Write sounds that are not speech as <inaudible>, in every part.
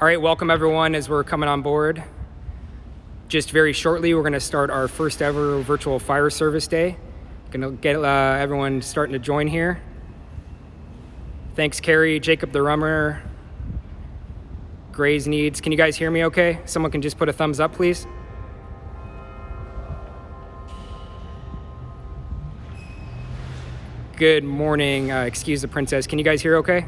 All right, welcome everyone as we're coming on board. Just very shortly, we're to start our first ever virtual fire service day. To get uh, everyone starting to join here. Thanks, Carrie, Jacob the Rummer, Gray's Needs. Can you guys hear me okay? Someone can just put a thumbs up, please. Good morning. Uh, excuse the princess. Can you guys hear okay?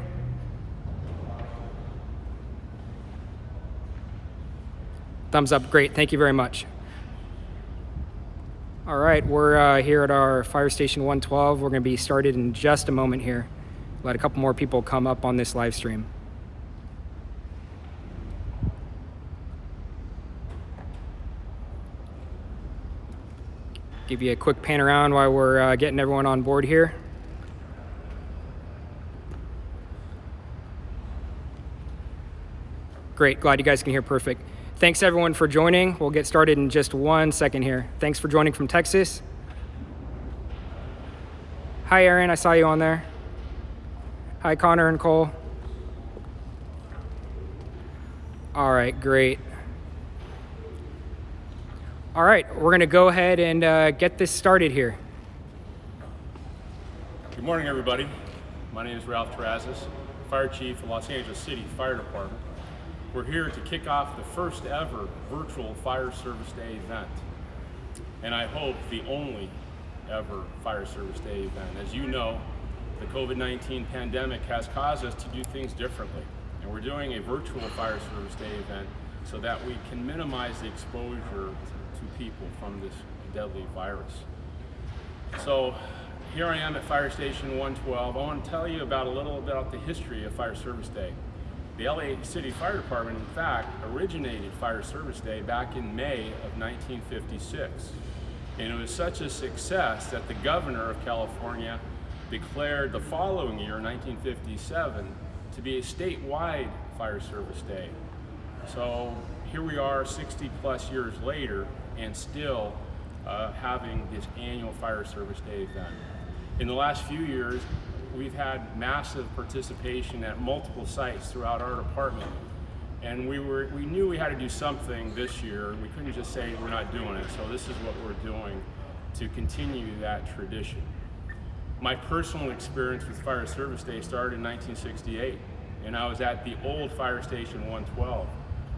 Thumbs up. Great. Thank you very much. All right, we're uh, here at our fire station 112. We're going to be started in just a moment here. Let a couple more people come up on this live stream. Give you a quick pan around while we're uh, getting everyone on board here. Great, glad you guys can hear perfect. Thanks everyone for joining. We'll get started in just one second here. Thanks for joining from Texas. Hi Aaron, I saw you on there. Hi Connor and Cole. All right, great. All right, we're gonna go ahead and uh, get this started here. Good morning, everybody. My name is Ralph Terrazas, Fire Chief of Los Angeles City Fire Department. We're here to kick off the first ever virtual Fire Service Day event. And I hope the only ever Fire Service Day event. As you know, the COVID-19 pandemic has caused us to do things differently. And we're doing a virtual Fire Service Day event so that we can minimize the exposure to people from this deadly virus. So here I am at Fire Station 112. I want to tell you about a little about the history of Fire Service Day. The LA City Fire Department, in fact, originated Fire Service Day back in May of 1956. And it was such a success that the governor of California declared the following year, 1957, to be a statewide Fire Service Day. So here we are 60 plus years later and still uh, having this annual Fire Service Day event. In the last few years, we've had massive participation at multiple sites throughout our department. And we, were, we knew we had to do something this year. We couldn't just say we're not doing it. So this is what we're doing to continue that tradition. My personal experience with Fire Service Day started in 1968, and I was at the old Fire Station 112.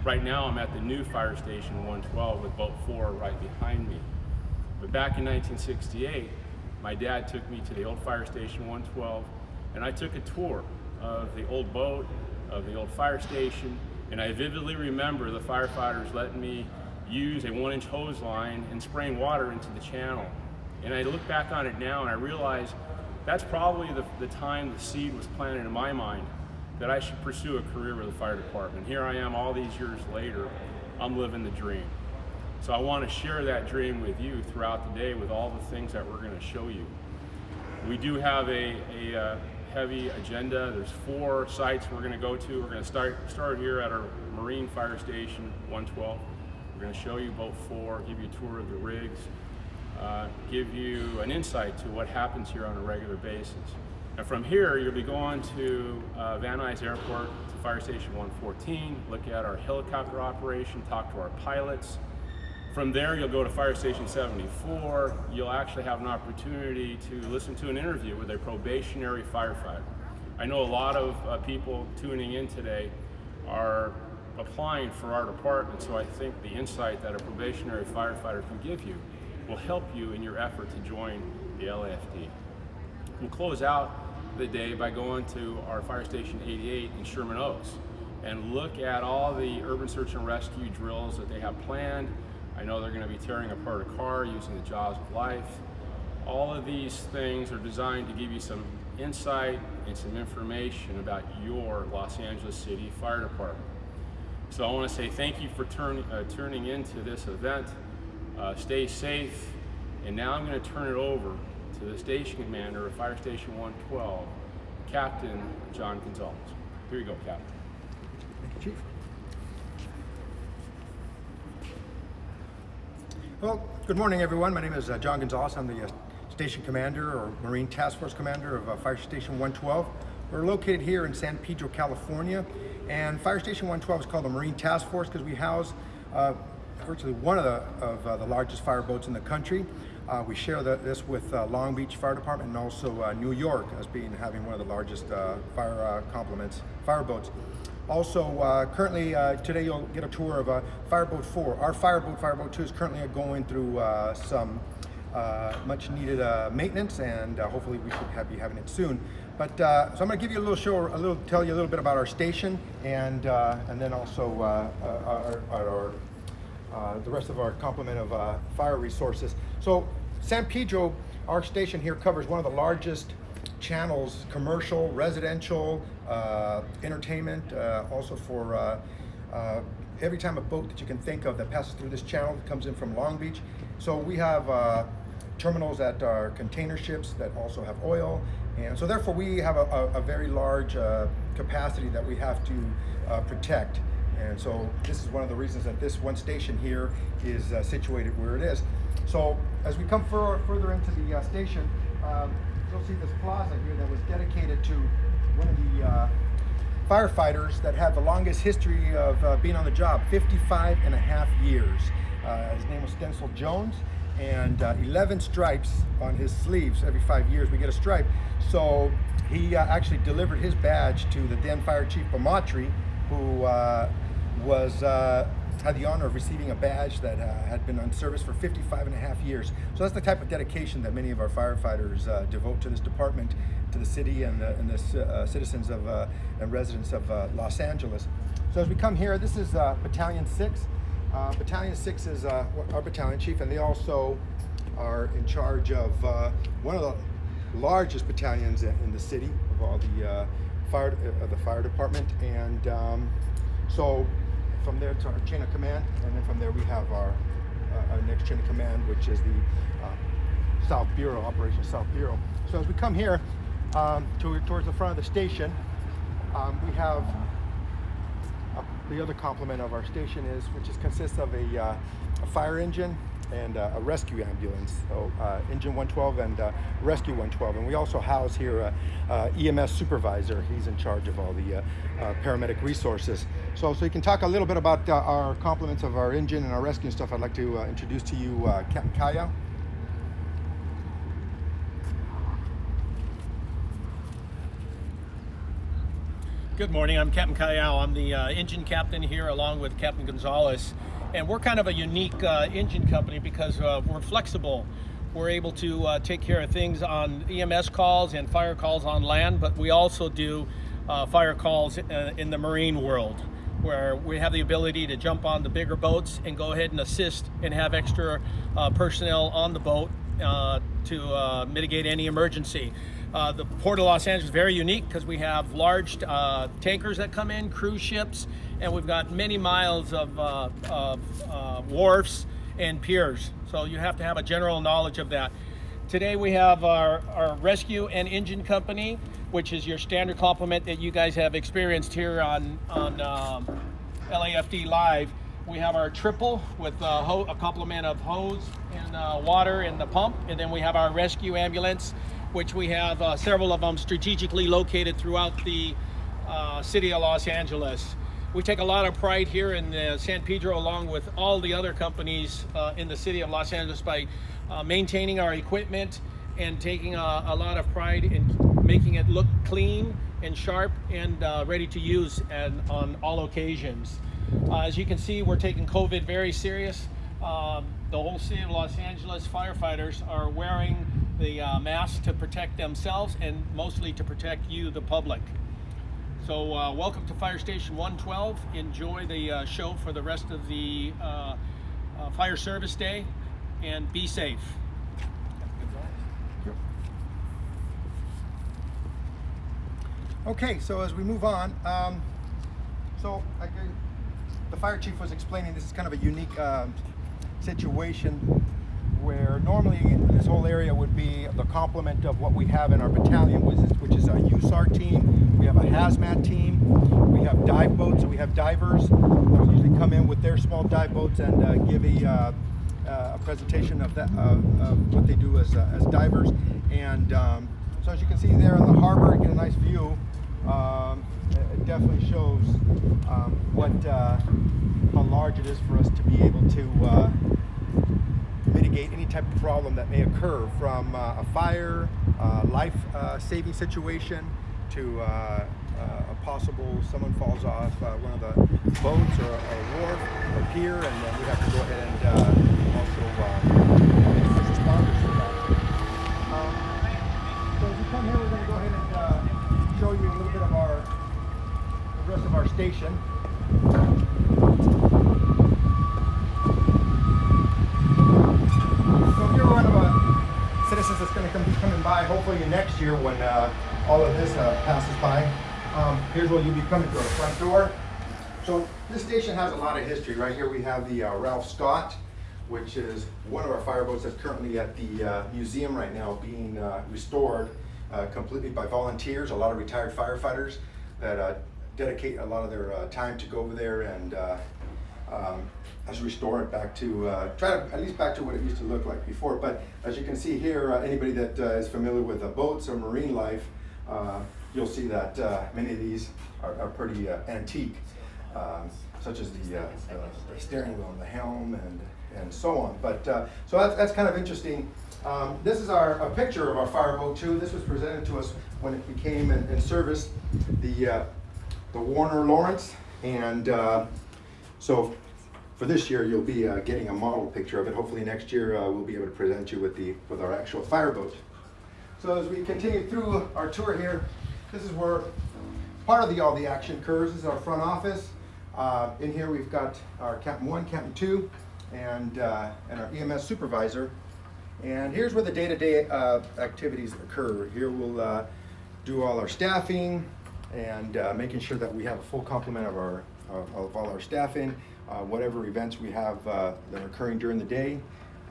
Right now I'm at the new Fire Station 112 with Boat 4 right behind me. But back in 1968, my dad took me to the old fire station 112 and I took a tour of the old boat, of the old fire station, and I vividly remember the firefighters letting me use a one inch hose line and spraying water into the channel. And I look back on it now and I realize that's probably the, the time the seed was planted in my mind that I should pursue a career with the fire department. Here I am all these years later, I'm living the dream. So I want to share that dream with you throughout the day with all the things that we're going to show you. We do have a, a uh, heavy agenda. There's four sites we're going to go to. We're going to start, start here at our Marine Fire Station 112. We're going to show you boat four, give you a tour of the rigs, uh, give you an insight to what happens here on a regular basis. And from here, you'll be going to uh, Van Nuys Airport to Fire Station 114, look at our helicopter operation, talk to our pilots, from there, you'll go to Fire Station 74. You'll actually have an opportunity to listen to an interview with a probationary firefighter. I know a lot of uh, people tuning in today are applying for our department, so I think the insight that a probationary firefighter can give you will help you in your effort to join the LAFD. We'll close out the day by going to our Fire Station 88 in Sherman Oaks and look at all the urban search and rescue drills that they have planned I know they're going to be tearing apart a car using the jaws of life. All of these things are designed to give you some insight and some information about your Los Angeles City Fire Department. So I want to say thank you for turn, uh, turning into this event. Uh, stay safe. And now I'm going to turn it over to the station commander of Fire Station 112, Captain John Gonzalez. Here you go, Captain. Thank you, Chief. Well, good morning, everyone. My name is uh, John Gonzalez. I'm the uh, station commander or Marine Task Force commander of uh, Fire Station 112. We're located here in San Pedro, California, And Fire Station 112 is called the Marine Task Force because we house uh, virtually one of the, of, uh, the largest fire boats in the country. Uh, we share the, this with Long Beach Fire Department and also New York as being having one of the largest fire complements, fire boats. Also, uh, currently uh, today you'll get a tour of uh, Fireboat 4. Our Fireboat, Fireboat 2 is currently going through uh, some uh, much needed uh, maintenance and hopefully we should have, be having it soon. But so I'm going to give you a little show, a little, tell you a little bit about our station and and then also our, our, our the rest of our complement of fire resources. So San Pedro, our station here covers one of the largest channels, commercial, residential, uh, entertainment, uh, also for uh, uh, every time a boat that you can think of that passes through this channel comes in from Long Beach. So we have uh, terminals that are container ships that also have oil. And so therefore we have a, a, a very large capacity that we have to protect. And so this is one of the reasons that this one station here is situated where it is. So as we come fur further into the station, um, you'll see this plaza here that was dedicated to one of the uh, firefighters that had the longest history of uh, being on the job, 55 and a half years. Uh, his name was Stencil Jones and uh, 11 stripes on his sleeves. Every five years we get a stripe. So he uh, actually delivered his badge to the then Fire Chief Bamattre, who uh, was had the honor of receiving a badge that uh, had been on service for 55 and a half years. So that's the type of dedication that many of our firefighters uh, devote to this department, to the city and the, and the uh, citizens of uh, and residents of uh, Los Angeles. So as we come here, this is uh, Battalion 6. Uh, battalion 6 is uh, our battalion chief and they also are in charge of uh, one of the largest battalions in the city of all the uh, fire of the fire department and um, so from there to our chain of command, and then from there we have our, uh, our next chain of command, which is the uh, South Bureau, Operation South Bureau. So as we come here um, to, towards the front of the station, um, we have uh, the other complement of our station is, which is consists of a, uh, a fire engine and uh, a rescue ambulance, so uh, engine 112 and uh, rescue 112. And we also house here a, uh EMS supervisor. He's in charge of all the uh, uh, paramedic resources. So, so you can talk a little bit about uh, our complements of our engine and our rescue and stuff. I'd like to uh, introduce to you uh, Captain Kaya. Good morning, I'm Captain Callao. I'm the uh, engine captain here along with Captain Gonzalez. And we're kind of a unique uh, engine company because uh, we're flexible. We're able to uh, take care of things on EMS calls and fire calls on land, but we also do uh, fire calls uh, in the marine world where we have the ability to jump on the bigger boats and go ahead and assist and have extra uh, personnel on the boat to mitigate any emergency. Uh, the Port of Los Angeles is very unique because we have large uh, tankers that come in, cruise ships, and we've got many miles of, uh, of uh, wharfs and piers. So you have to have a general knowledge of that. Today we have our, our rescue and engine company, which is your standard complement that you guys have experienced here on, on um, LAFD Live. We have our triple with uh, ho- a complement of hose and uh, water and the pump, and then we have our rescue ambulance, which we have uh, several of them strategically located throughout the uh, city of Los Angeles. We take a lot of pride here in uh, San Pedro, along with all the other companies uh, in the city of Los Angeles, by uh, maintaining our equipment and taking a, a lot of pride in making it look clean and sharp and uh, ready to use and on all occasions. As you can see, we're taking COVID very serious. Um, the whole city of Los Angeles firefighters are wearing the uh, masks to protect themselves and mostly to protect you, the public. So, uh, welcome to Fire Station 112. Enjoy the uh, show for the rest of the uh, uh, Fire Service Day and be safe. Okay, so as we move on, um, so I, the fire chief was explaining this is kind of a unique um, situation where normally this whole area would be the complement of what we have in our battalion, which is, a USAR team. We have a hazmat team. We have dive boats, so we have divers. Those usually come in with their small dive boats and uh, give a, uh, uh, a presentation of that uh, of what they do as, uh, as divers. And um, so as you can see there in the harbor, you get a nice view. Um, it definitely shows um, what uh, how large it is for us to be able to uh, mitigate any type of problem that may occur from uh, a fire, uh, life uh, saving situation to uh, uh, a possible someone falls off one of the boats or a wharf or pier and then we have to go ahead and also uh, responders for that. Um, so as we come here, we're going to go ahead and show you a little bit of our the rest of our station. So if you're one of the that's going to come be coming by, hopefully next year when uh, all of this uh, passes by, um, here's where you'll be coming through our front door. So this station has a lot of history. Right here we have the uh, Ralph Scott, which is one of our fireboats that's currently at the uh, museum right now being uh, restored uh, completely by volunteers, a lot of retired firefighters that dedicate a lot of their time to go over there and um, as restore it back to, uh, try to, at least back to what it used to look like before. But as you can see here, uh, anybody that uh, is familiar with boats or marine life, uh, you'll see that uh, many of these are, are pretty uh, antique, um, such as the, the, the steering wheel and the helm and, and so on. But so that's, that's kind of interesting. Um, this is our a picture of our fireboat too. This was presented to us when it became in, in service, the the Warner Lawrence, and so for this year you'll be uh, getting a model picture of it. Hopefully next year uh, we'll be able to present you with the with our actual fireboat. So as we continue through our tour here, this is where part of the all the action occurs. This is our front office. Uh, in here we've got our Captain One, Captain Two, and uh, and our EMS supervisor. And here's where the day-to-day uh, activities occur. Here we'll uh, do all our staffing and making sure that we have a full complement of our of, of all our staffing, uh, whatever events we have uh, that are occurring during the day.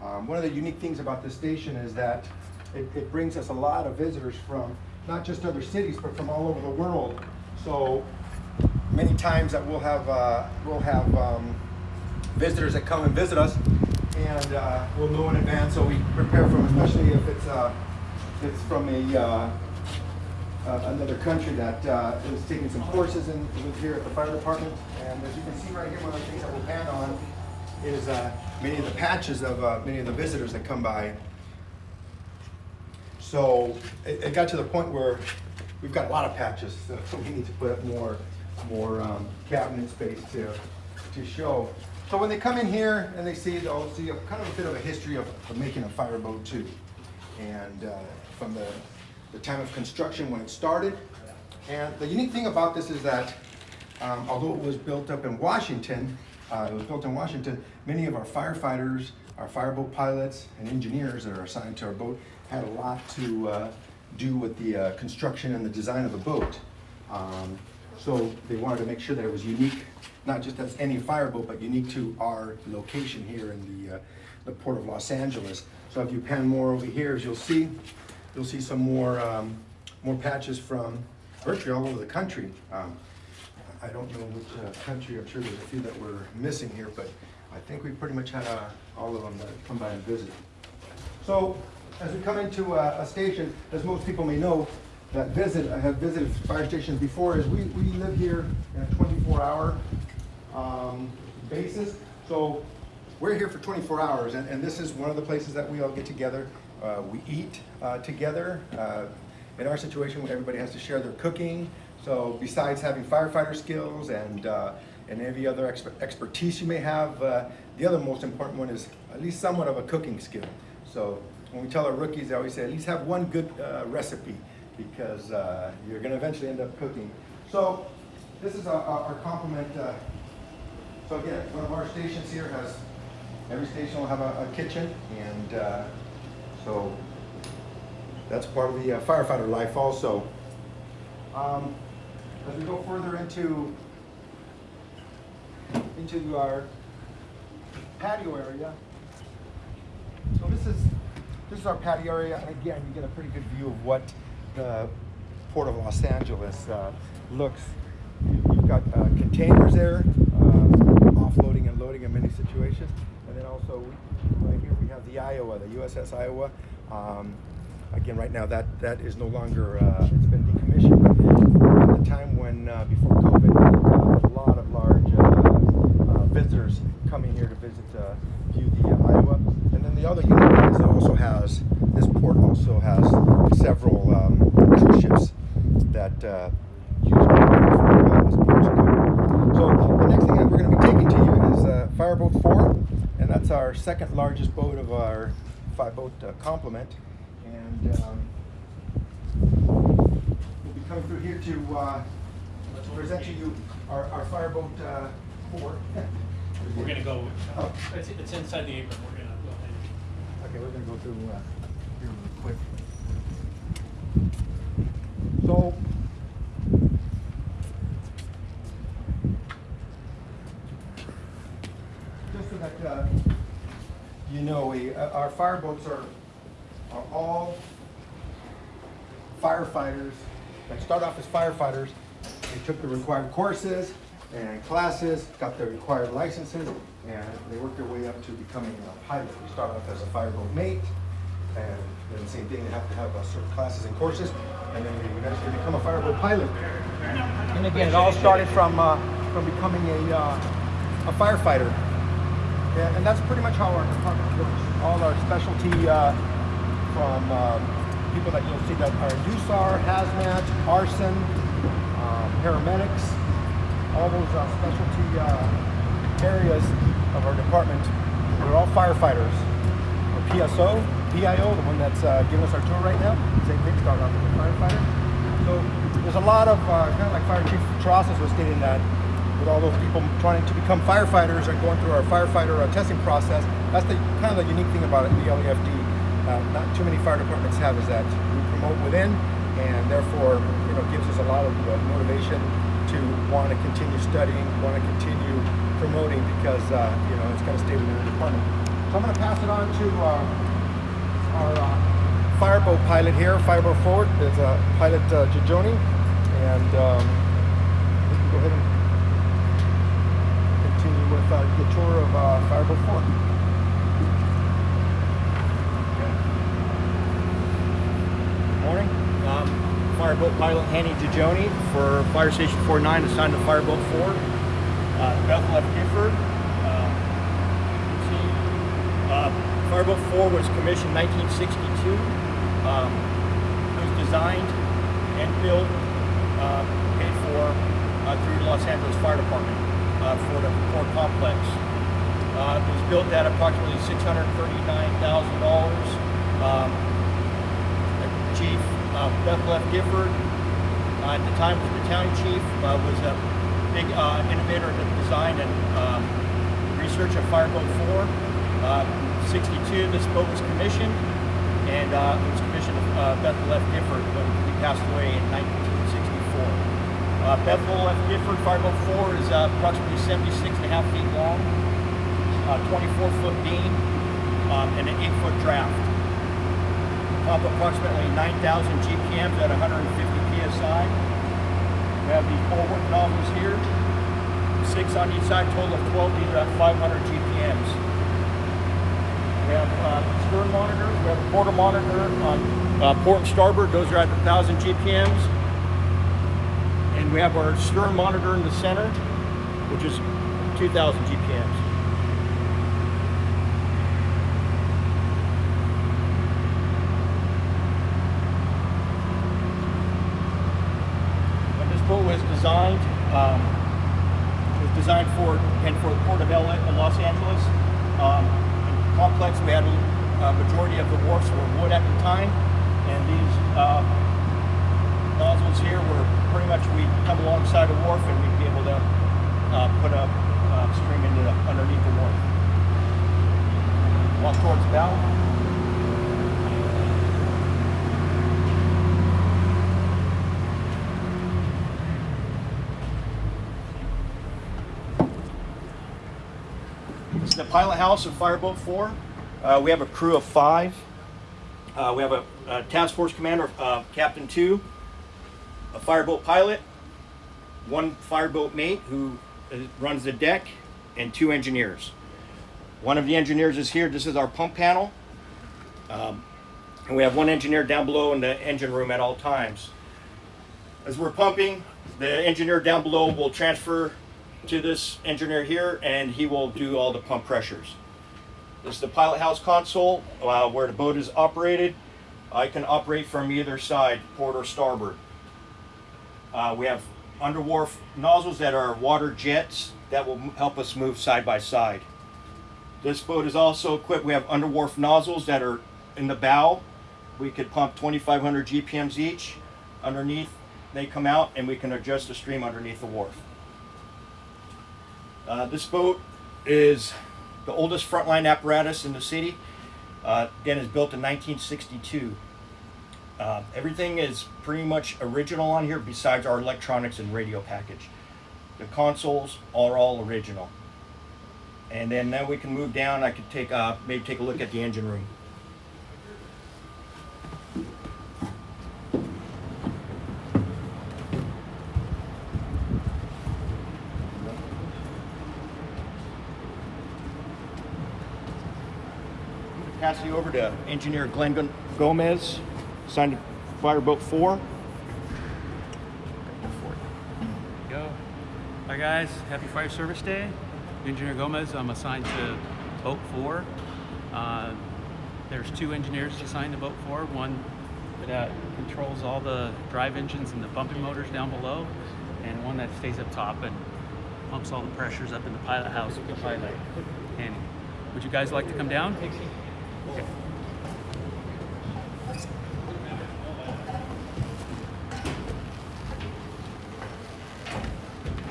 Um, one of the unique things about this station is that it, it brings us a lot of visitors from not just other cities, but from all over the world. So many times that we'll have uh, we'll have um, visitors that come and visit us, and uh, we'll know in advance, so we prepare for them, especially if it's uh, if it's from a uh, uh, another country that uh, is taking some courses in with here at the fire department. And as you can see right here, one of the things that we'll pan on is uh, many of the patches of uh, many of the visitors that come by. So it, it got to the point where we've got a lot of patches, so <laughs> we need to put up more more um, cabinet space to to show. So when they come in here and they see, they'll see a kind of a bit of a history of, of making a fireboat too. And uh, from the, the time of construction when it started. And the unique thing about this is that um, although it was built up in Washington, uh, it was built in Washington, many of our firefighters, our fireboat pilots and engineers that are assigned to our boat had a lot to uh, do with the uh, construction and the design of the boat. Um, so they wanted to make sure that it was unique, not just as any fireboat, but unique to our location here in the, uh, the port of Los Angeles. So if you pan more over here, as you'll see, you'll see some more, um, more patches from virtually all over the country. Um, I don't know which uh, country, I'm sure there's a few that we're missing here, but I think we pretty much had uh, all of them that come by and visit. So as we come into a, a station, as most people may know, that visit, I have visited fire stations before, is we, we live here in a 24 hour um, basis. So we're here for 24 hours, and, and this is one of the places that we all get together. Uh, we eat uh, together. Uh, in our situation, everybody has to share their cooking. So besides having firefighter skills and uh, and every other exper expertise you may have, uh, the other most important one is at least somewhat of a cooking skill. So when we tell our rookies, I always say at least have one good uh, recipe because you're going to eventually end up cooking. So this is our, our, complement. So again, one of our stations here has every station will have a, a kitchen, and so that's part of the uh, firefighter life also. Um, as we go further into into our patio area, so this is this is our patio area, and again, you get a pretty good view of what the Port of Los Angeles uh, looks. You've got uh, containers there, in many situations, and then also right here we have the Iowa, the USS Iowa. Um, again, right now that that is no longer uh, it's been decommissioned. But at the time when uh, before COVID, uh, a lot of large uh, uh, visitors coming here to visit view the Iowa. And then the other unit is it also has this port also has several um, cruise ships that uh, use it for uh, as ports of call. So the next thing that we're going to be taking to you is uh, Fireboat 4, and that's our second largest boat of our five boat uh, complement. And um, we'll be coming through here to uh, present to you our, our Fireboat uh, 4. We're gonna go, Oh. it's, it's inside the apron, we're gonna go ahead. Okay, we're gonna go through uh, here real quick. So. Just so that uh, you know, we, our fireboats are, are all firefighters that start off as firefighters. They took the required courses and classes, got their required licenses, and they work their way up to becoming a pilot. They start off as a fireboat mate, and then the same thing, they have to have uh, certain classes and courses, and then they eventually become a fireboat pilot. And again, it all started from, uh, from becoming a, uh, a firefighter. Yeah, and that's pretty much how our department works. All our specialty, uh, from um, people that you'll see that are DUSAR, hazmat, arson, um, paramedics, all those uh, specialty uh, areas of our department. We're all firefighters. Our PSO, PIO, the one that's uh, giving us our tour right now, thing, started off as a firefighter. So there's a lot of, uh, kind of like Fire Chief Terrazas was stating that, with all those people trying to become firefighters and going through our firefighter uh, testing process, that's the kind of the unique thing about it, the LAFD. Uh, not too many fire departments have is that we promote within, and therefore, you know, gives us a lot of uh, motivation to want to continue studying, want to continue promoting because uh, you know it's going to stay within the department. So I'm going to pass it on to uh, our fireboat pilot here, fireboat forward. is pilot uh, Gigioni, and um, go ahead and continue with uh, the tour of uh, fireboat forward. Morning. Um, Fireboat Pilot Hanny Gigioni for Fire Station 49 assigned to Fireboat 4. Uh, Bethel F. Gifford. Uh. Uh, Fireboat 4 was commissioned 1962. Um, it was designed and built, uh, paid for uh, through the Los Angeles Fire Department uh, for the Ford Complex. It was built at approximately $639,000. Um, Chief uh, Bethel F. Gifford, uh, at the time was the battalion chief, uh, was a big uh, innovator in the design and um, research of Fireboat 4. Uh, 62, this boat was commissioned, and uh, it was commissioned Bethel F. Gifford when he passed away in 1964. Uh, Bethel F. Gifford Fireboat 4 is approximately 76 and a half feet long, uh, 24 foot beam, um, and an 8 foot draft up approximately 9,000 GPMs at 150 PSI. We have the bulwark nozzles here, six on each side, total of 12. These are at 500 GPMs. We have uh, stern monitor, we have a quarter monitor on uh, port and starboard. Those are at 1,000 GPMs. And we have our stern monitor in the center, which is 2,000 GPMs. When this boat was designed, um, it was designed for and for the port of LA, of Los Angeles. Um, complex, we had a majority of the wharfs were wood at the time, and these uh, nozzles here were pretty much we come alongside a wharf and we'd be able to uh, put a uh, string into the, underneath the wharf. Walk towards the bow. The pilot house of Fireboat 4. Uh, we have a crew of five. Uh, we have a, a task force commander, uh, Captain 2, a fireboat pilot, one fireboat mate who uh, runs the deck, and two engineers. One of the engineers is here. This is our pump panel. Um, And we have one engineer down below in the engine room at all times. As we're pumping, the engineer down below will transfer to this engineer here and he will do all the pump pressures. This is the pilot house console uh, where the boat is operated. I can operate from either side, port or starboard. Uh, we have under wharf nozzles that are water jets that will help us move side by side. This boat is also equipped, we have under wharf nozzles that are in the bow. We could pump 2,500 GPMs each. Underneath, they come out and we can adjust the stream underneath the wharf. Uh, this boat is the oldest frontline apparatus in the city. Uh, again, is built in 1962. Uh, everything is pretty much original on here besides our electronics and radio package. The consoles are all original. And then now we can move down. I could take uh, maybe take a look at the engine room. Pass you over to engineer Glenn Gomez, signed Fireboat 4. Go. Hi guys, happy Fire Service Day. Engineer Gomez, I'm assigned to Boat 4. Uh, there's two engineers assigned to Boat 4, one that controls all the drive engines and the pumping motors down below, and one that stays up top and pumps all the pressures up in the pilot house with the pilot. And would you guys like to come down?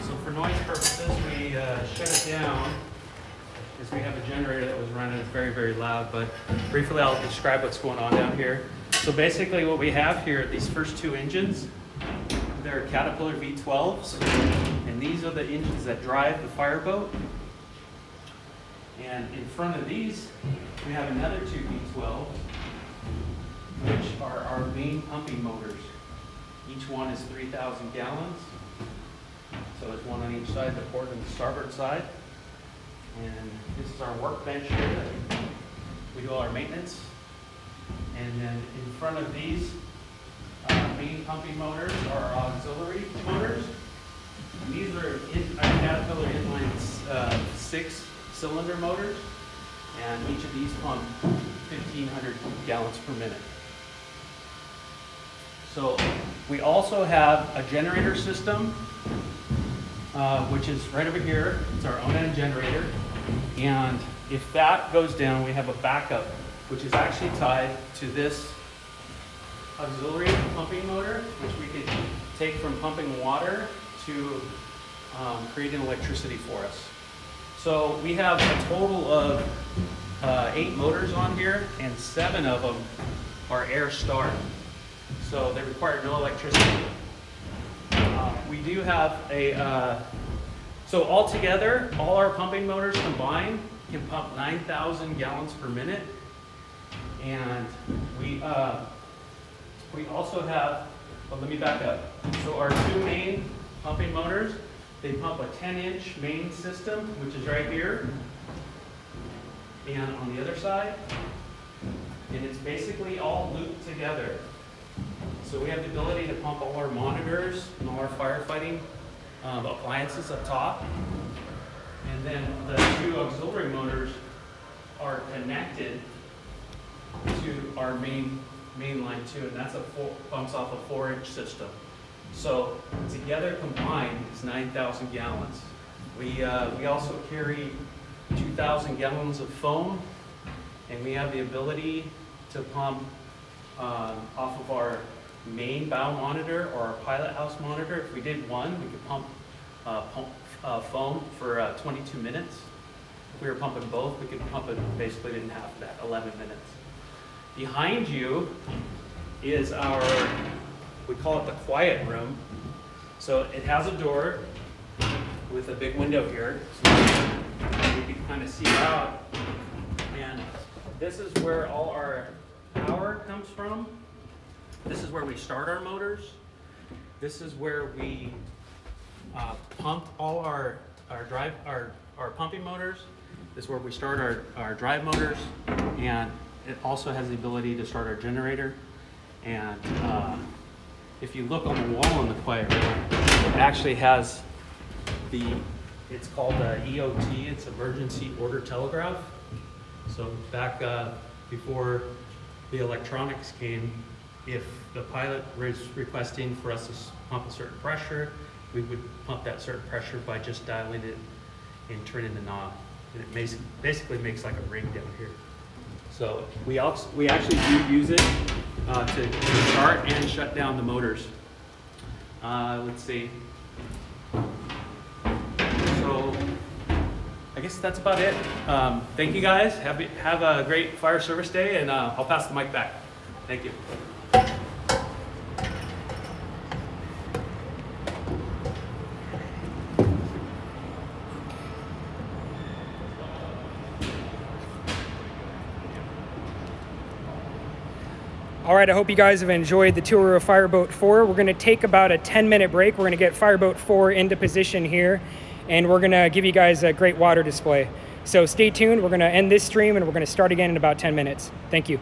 So for noise purposes, we uh, shut it down because we have a generator that was running. It's very, very loud, but briefly I'll describe what's going on down here. So basically what we have here, these first two engines, they're Caterpillar V12s, and these are the engines that drive the fireboat. And in front of these, we have another two V12s, which are our main pumping motors. Each one is 3,000 gallons. So it's one on each side, the port and the starboard side. And this is our workbench here that we do all our maintenance. And then in front of these uh, main pumping motors are our auxiliary motors. These are in, our Caterpillar inline uh, six cylinder motors. And each of these pump 1,500 gallons per minute. So we also have a generator system uh, which is right over here. It's our own end generator. And if that goes down, we have a backup, which is actually tied to this auxiliary pumping motor, which we could take from pumping water to um, creating electricity for us. So we have a total of uh, eight motors on here, and seven of them are air start. So they require no electricity. Uh, We do have a, uh, so altogether, all our pumping motors combined can pump 9,000 gallons per minute. And we, uh, we also have, well, let me back up. So our two main pumping motors, they pump a 10-inch main system, which is right here. And on the other side, and it's basically all looped together. So we have the ability to pump all our monitors and all our firefighting um, appliances up top. And then the two auxiliary motors are connected to our main, main line too, and that's a four, pumps off a four inch system. So together combined, nine thousand gallons. We, uh, we also carry two thousand gallons of foam, and we have the ability to pump um, off of our main bow monitor or our pilot house monitor. If we did one, we could pump, uh, pump uh, foam for uh, 22 minutes. If we were pumping both, we could pump it basically in half that, 11 minutes. Behind you is our, we call it the quiet room. So it has a door with a big window here. So you can kind of see out. And this is where all our power comes from. This is where we start our motors. This is where we uh, pump all our, our drive, our, our pumping motors. This is where we start our, our drive motors. And it also has the ability to start our generator. And uh, if you look on the wall in the room, it actually has the, it's called the EOT, it's Emergency Order Telegraph. So back uh, before the electronics came, if the pilot was requesting for us to pump a certain pressure, we would pump that certain pressure by just dialing it and turning the knob. And it makes, basically makes like a ring down here. So we also, we actually do use it uh, to start and shut down the motors. Uh, let's see. So I guess that's about it. Um, thank you guys. Have, have a great fire service day and uh, I'll pass the mic back. Thank you. Right, I hope you guys have enjoyed the tour of Fireboat 4. We're going to take about a 10 minute break. We're going to get Fireboat 4 into position here, and we're going to give you guys a great water display. So stay tuned. We're going to end this stream and we're going to start again in about 10 minutes. Thank you.